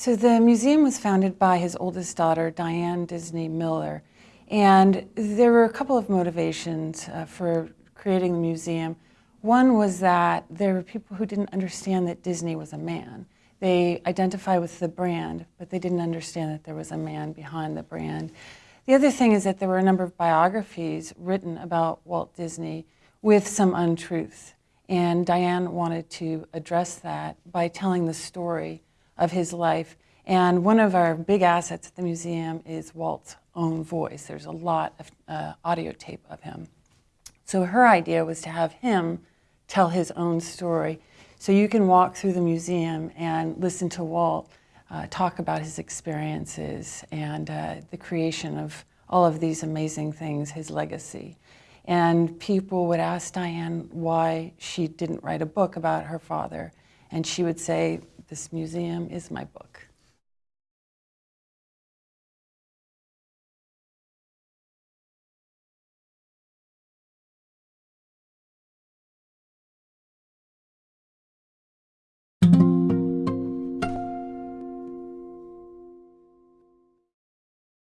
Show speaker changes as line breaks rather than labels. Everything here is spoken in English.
So the museum was founded by his oldest daughter, Diane Disney Miller. And there were a couple of motivations uh, for creating the museum. One was that there were people who didn't understand that Disney was a man. They identify with the brand, but they didn't understand that there was a man behind the brand. The other thing is that there were a number of biographies written about Walt Disney with some untruths. And Diane wanted to address that by telling the story of his life. And one of our big assets at the museum is Walt's own voice. There's a lot of uh, audio tape of him. So her idea was to have him tell his own story. So you can walk through the museum and listen to Walt uh, talk about his experiences and uh, the creation of all of these amazing things, his legacy. And people would ask Diane why she didn't write a book about her father. And she would say, this museum is my book.